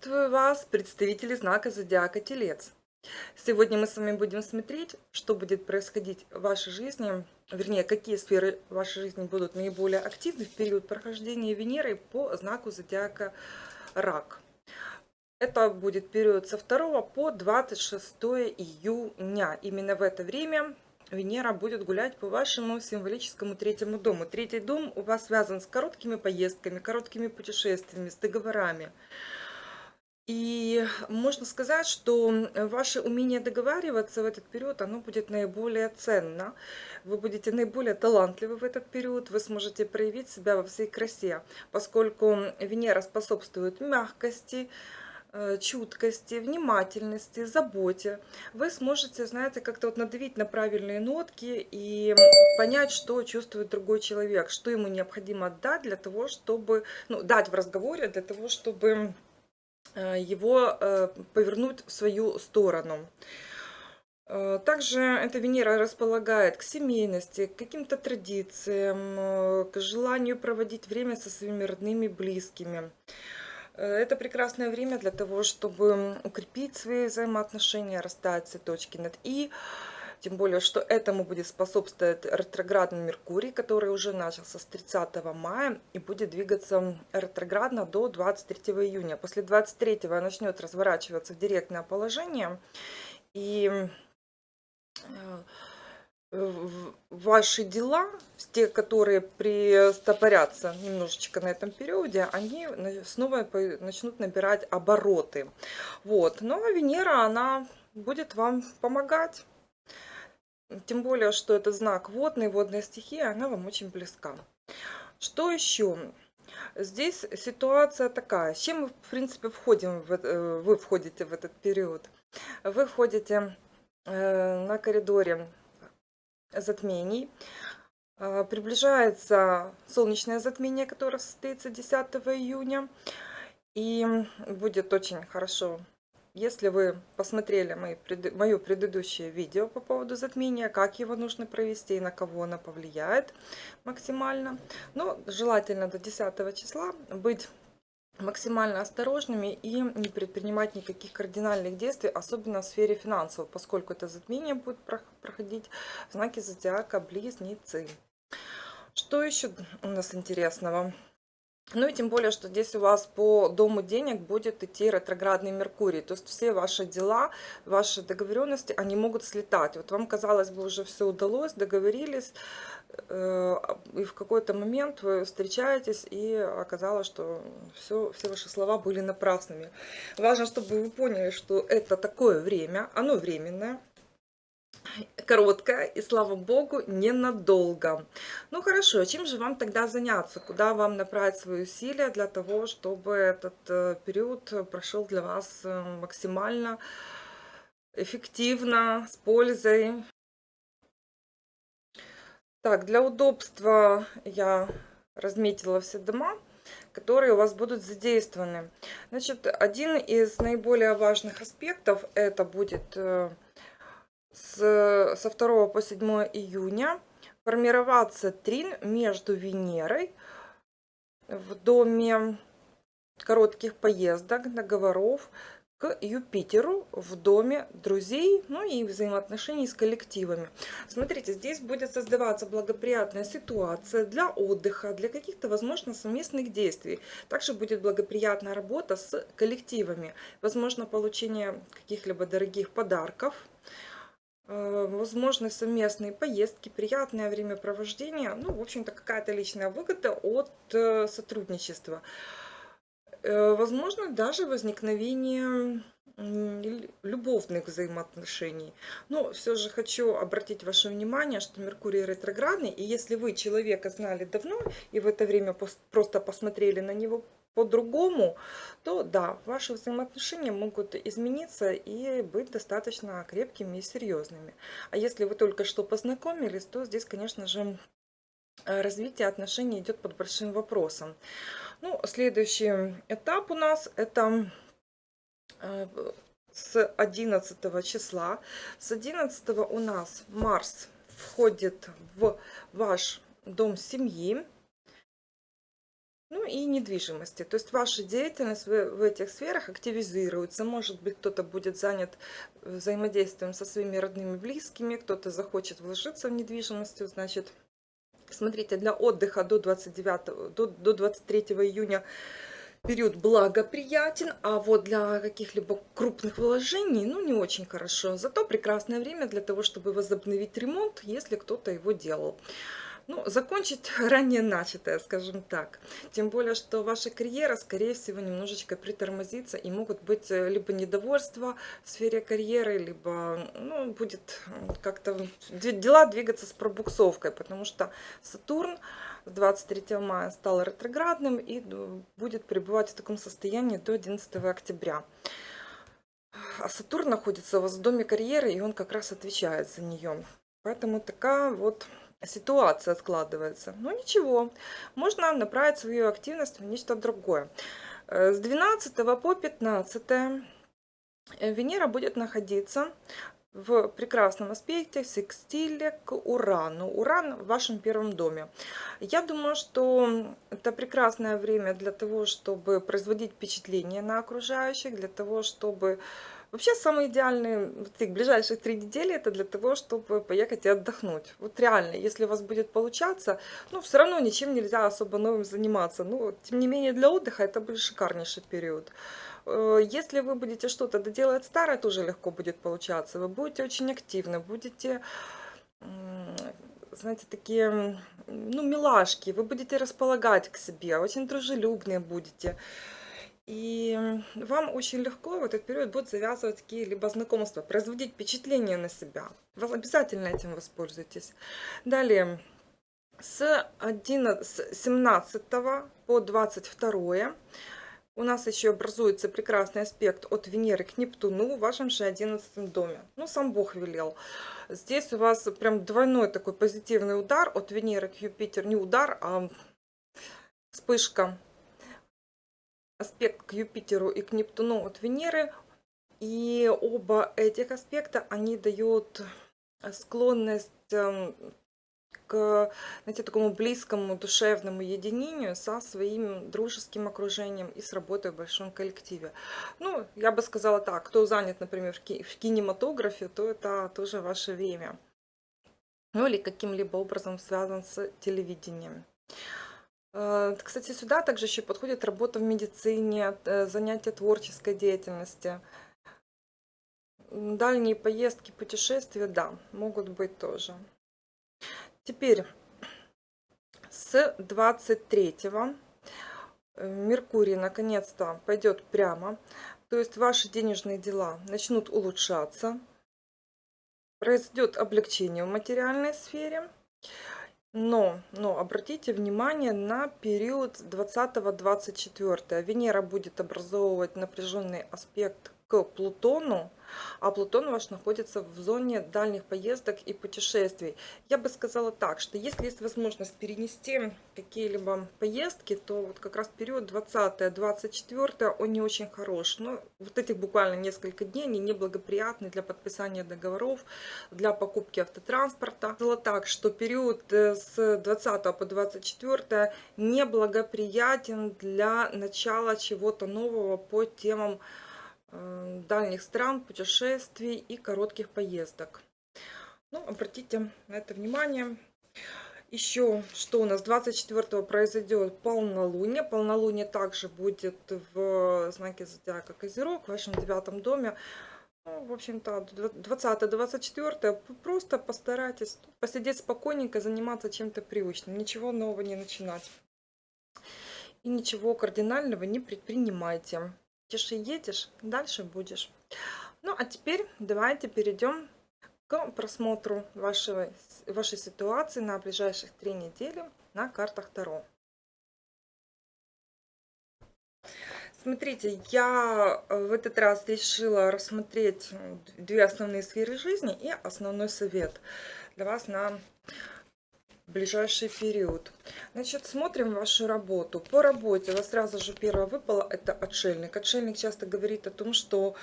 Приветствую вас, представители знака Зодиака Телец. Сегодня мы с вами будем смотреть, что будет происходить в вашей жизни, вернее, какие сферы вашей жизни будут наиболее активны в период прохождения Венеры по знаку Зодиака Рак. Это будет период со 2 по 26 июня. Именно в это время Венера будет гулять по вашему символическому третьему дому. Третий дом у вас связан с короткими поездками, короткими путешествиями, с договорами. И можно сказать, что ваше умение договариваться в этот период, оно будет наиболее ценно. Вы будете наиболее талантливы в этот период, вы сможете проявить себя во всей красе, поскольку Венера способствует мягкости, э, чуткости, внимательности, заботе, вы сможете, знаете, как-то вот надавить на правильные нотки и понять, что чувствует другой человек, что ему необходимо дать для того, чтобы, ну, дать в разговоре для того, чтобы его э, повернуть в свою сторону. Э, также эта Венера располагает к семейности, к каким-то традициям, к желанию проводить время со своими родными, близкими. Это прекрасное время для того, чтобы укрепить свои взаимоотношения, расставить все точки над «и», тем более, что этому будет способствовать ретроградный Меркурий, который уже начался с 30 мая и будет двигаться ретроградно до 23 июня. После 23 начнет разворачиваться в директное положение. И э, ваши дела, те, которые пристопорятся немножечко на этом периоде, они снова начнут набирать обороты. Вот. Но Венера, она будет вам помогать. Тем более, что это знак водный, водная стихия, она вам очень близка. Что еще? Здесь ситуация такая. С чем в принципе, входим, в, э, вы входите в этот период? Вы входите э, на коридоре затмений. Э, приближается солнечное затмение, которое состоится 10 июня. И будет очень хорошо если вы посмотрели мои, мое предыдущее видео по поводу затмения, как его нужно провести и на кого оно повлияет максимально, но желательно до 10 числа быть максимально осторожными и не предпринимать никаких кардинальных действий, особенно в сфере финансов, поскольку это затмение будет проходить в знаке зодиака Близнецы. Что еще у нас интересного? Ну и тем более, что здесь у вас по дому денег будет идти ретроградный Меркурий. То есть все ваши дела, ваши договоренности, они могут слетать. Вот вам, казалось бы, уже все удалось, договорились, э, и в какой-то момент вы встречаетесь, и оказалось, что все, все ваши слова были напрасными. Важно, чтобы вы поняли, что это такое время, оно временное, короткая и, слава богу, ненадолго. Ну хорошо, чем же вам тогда заняться? Куда вам направить свои усилия для того, чтобы этот э, период прошел для вас э, максимально эффективно, с пользой? Так, для удобства я разметила все дома которые у вас будут задействованы. Значит, один из наиболее важных аспектов это будет э, с, со 2 по 7 июня формироваться трин между Венерой в доме коротких поездок, договоров к Юпитеру в доме друзей, ну и взаимоотношений с коллективами. Смотрите, здесь будет создаваться благоприятная ситуация для отдыха, для каких-то, возможно, совместных действий. Также будет благоприятная работа с коллективами, возможно, получение каких-либо дорогих подарков, возможны совместные поездки, приятное времяпровождение, ну, в общем-то, какая-то личная выгода от э, сотрудничества. Э, возможно, даже возникновение любовных взаимоотношений. Но все же хочу обратить ваше внимание, что Меркурий ретроградный, и если вы человека знали давно и в это время просто посмотрели на него по-другому, то да, ваши взаимоотношения могут измениться и быть достаточно крепкими и серьезными. А если вы только что познакомились, то здесь, конечно же, развитие отношений идет под большим вопросом. Ну, следующий этап у нас это э, с 11 числа. С 11 у нас Марс входит в ваш дом семьи. Ну и недвижимости. То есть ваша деятельность в, этих сферах активизируется. Может быть, кто-то будет занят взаимодействием со своими родными, близкими, кто-то захочет вложиться в недвижимость. Значит, смотрите, для отдыха до 29, до, до 23 июня период благоприятен, а вот для каких-либо крупных вложений, ну, не очень хорошо. Зато прекрасное время для того, чтобы возобновить ремонт, если кто-то его делал ну, закончить ранее начатое, скажем так. Тем более, что ваша карьера, скорее всего, немножечко притормозится, и могут быть э, либо недовольство в сфере карьеры, либо ну, будет как-то дела двигаться с пробуксовкой, потому что Сатурн с 23 мая стал ретроградным и будет пребывать в таком состоянии до 11 октября. А Сатурн находится у вас в доме карьеры, и он как раз отвечает за нее. Поэтому такая вот ситуация складывается. Но ничего, можно направить свою активность в нечто другое. Э, с 12 по 15 э, Венера будет находиться в прекрасном аспекте, в секстиле к Урану. Уран в вашем первом доме. Я думаю, что это прекрасное время для того, чтобы производить впечатление на окружающих, для того, чтобы Вообще, самые идеальные вот ближайшие три недели это для того, чтобы поехать и отдохнуть. Вот реально, если у вас будет получаться, ну, все равно ничем нельзя особо новым заниматься. Ну, тем не менее, для отдыха это будет шикарнейший период. Э, если вы будете что-то доделать старое, тоже легко будет получаться. Вы будете очень активны, будете знаете, такие, ну, милашки, вы будете располагать к себе, очень дружелюбные будете. И вам очень легко в этот период будет завязывать такие либо знакомства, производить впечатление на себя. Вы обязательно этим воспользуйтесь. Далее, с, 11, с 17 по 22 у нас еще образуется прекрасный аспект от Венеры к Нептуну в вашем же 11 доме. Ну, сам Бог велел. Здесь у вас прям двойной такой позитивный удар от Венеры к Юпитеру. Не удар, а вспышка аспект к Юпитеру и к Нептуну от Венеры. И оба этих аспекта, они дают склонность эм, к знаете, такому близкому душевному единению со своим дружеским окружением и с работой в большом коллективе. Ну, я бы сказала так, кто занят, например, в, ки в кинематографе, то это тоже ваше время. Ну или каким-либо образом связан с телевидением. Э, кстати, сюда также еще подходит работа в медицине, э, занятия творческой деятельности. Дальние поездки, путешествия, да, могут быть тоже. Теперь с 23 э, Меркурий наконец-то пойдет прямо. То есть ваши денежные дела начнут улучшаться. Произойдет облегчение в материальной сфере. Но, но обратите внимание на период 20-24. Венера будет образовывать напряженный аспект к Плутону, а Плутон ваш находится в зоне дальних поездок и путешествий. Я бы сказала так, что если есть возможность перенести какие-либо поездки, то вот как раз период 20-24 он не очень хорош. Но вот этих буквально несколько дней они неблагоприятны для подписания договоров, для покупки автотранспорта. Сказала так, что период э, с 20 по 24 неблагоприятен для начала чего-то нового по темам дальних стран, путешествий и коротких поездок. Ну, обратите на это внимание. Еще, что у нас 24 произойдет полнолуние. Полнолуние также будет в знаке зодиака Козерог, в вашем девятом доме. Ну, в общем-то, 20-24 просто постарайтесь посидеть спокойненько, заниматься чем-то привычным. Ничего нового не начинать. И ничего кардинального не предпринимайте. И едешь, дальше будешь. Ну, а теперь давайте перейдем к просмотру вашей, вашей ситуации на ближайших три недели на картах Таро. Смотрите, я э, в этот раз решила рассмотреть две основные сферы жизни и основной совет для вас на ближайший период. Значит, смотрим вашу работу. По работе у вас сразу же первое выпало, это отшельник. Отшельник часто говорит о том, что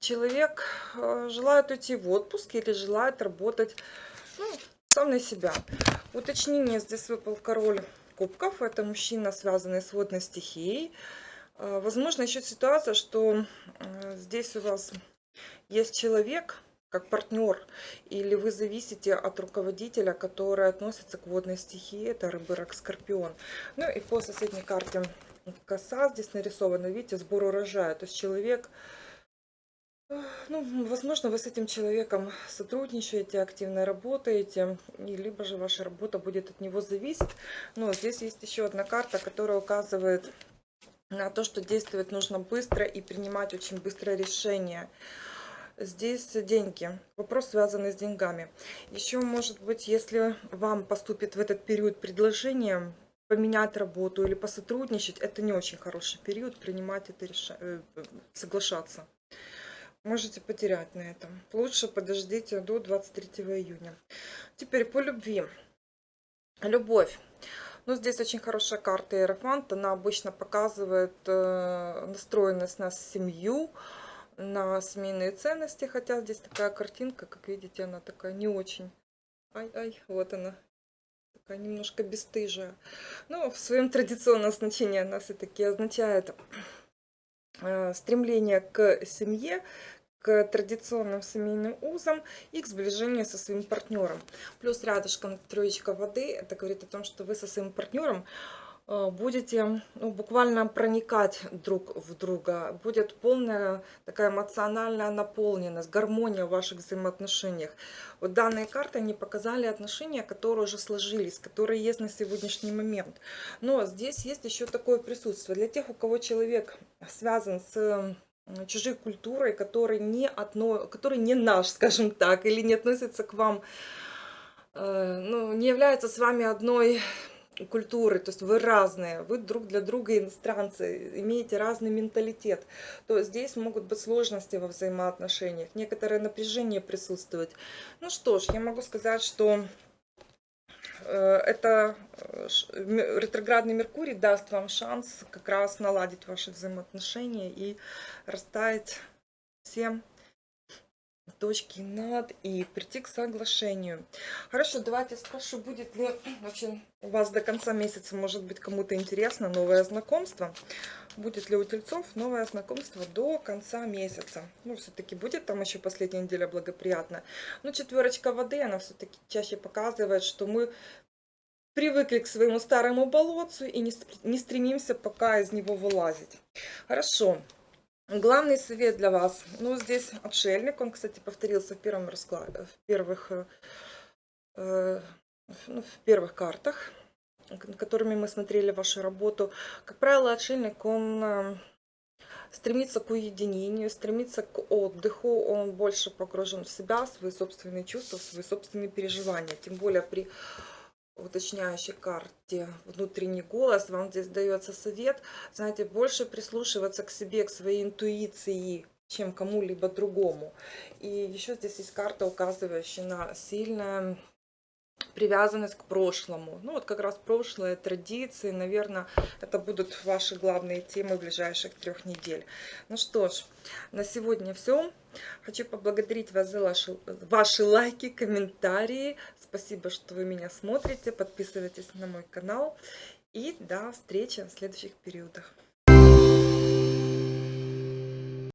человек э, желает уйти в отпуск или желает работать ну, сам на себя. Уточнение здесь выпал король кубков. Это мужчина, связанный с водной стихией. Э, возможно, еще ситуация, что э, здесь у вас есть человек, как партнер, или вы зависите от руководителя, который относится к водной стихии, это рыбы, рак, скорпион. Ну и по соседней карте коса здесь нарисована, видите, сбор урожая. То есть человек, ну, возможно, вы с этим человеком сотрудничаете, активно работаете, и либо же ваша работа будет от него зависеть. Но здесь есть еще одна карта, которая указывает на то, что действовать нужно быстро и принимать очень быстрое решение. Здесь деньги. Вопрос связанный с деньгами. Еще, может быть, если вам поступит в этот период предложение поменять работу или посотрудничать, это не очень хороший период принимать это решение, э, соглашаться. Можете потерять на этом. Лучше подождите до 23 июня. Теперь по любви. Любовь. Ну, здесь очень хорошая карта Иерофант. Она обычно показывает э, настроенность на семью, на семейные ценности, хотя здесь такая картинка, как видите, она такая не очень. Ай-ай, вот она, такая немножко бесстыжая. Но в своем традиционном значении она все-таки означает э, стремление к семье, к традиционным семейным узам и к сближению со своим партнером. Плюс рядышком троечка воды, это говорит о том, что вы со своим партнером будете ну, буквально проникать друг в друга. Будет полная такая эмоциональная наполненность, гармония в ваших взаимоотношениях. Вот данные карты, они показали отношения, которые уже сложились, которые есть на сегодняшний момент. Но здесь есть еще такое присутствие. Для тех, у кого человек связан с чужой культурой, который не, одно, который не наш, скажем так, или не относится к вам, э, ну, не является с вами одной культуры, то есть вы разные, вы друг для друга иностранцы, имеете разный менталитет, то здесь могут быть сложности во взаимоотношениях, некоторое напряжение присутствовать. Ну что ж, я могу сказать, что э, это э, ретроградный Меркурий даст вам шанс как раз наладить ваши взаимоотношения и расставить всем точки над и прийти к соглашению. Хорошо, давайте спрошу, будет ли вообще у вас до конца месяца, может быть, кому-то интересно новое знакомство. Будет ли у тельцов новое знакомство до конца месяца? Ну, все-таки будет там еще последняя неделя благоприятно. Но четверочка воды, она все-таки чаще показывает, что мы привыкли к своему старому болотцу и не стремимся пока из него вылазить. Хорошо. Главный совет для вас. Ну, здесь отшельник. Он, кстати, повторился в первом раскладе, в первых, э, э ну, в первых картах, которыми мы смотрели вашу работу. Как правило, отшельник, он э, стремится к уединению, стремится к отдыху. Он больше погружен в себя, в свои собственные чувства, в свои собственные переживания. Тем более при уточняющей карте внутренний голос, вам здесь дается совет, знаете, больше прислушиваться к себе, к своей интуиции, чем кому-либо другому. И еще здесь есть карта, указывающая на сильное привязанность к прошлому. Ну вот как раз прошлое, традиции, наверное, это будут ваши главные темы ближайших трех недель. Ну что ж, на сегодня все. Хочу поблагодарить вас за ваши, ваши лайки, комментарии. Спасибо, что вы меня смотрите. Подписывайтесь на мой канал. И до встречи в следующих периодах.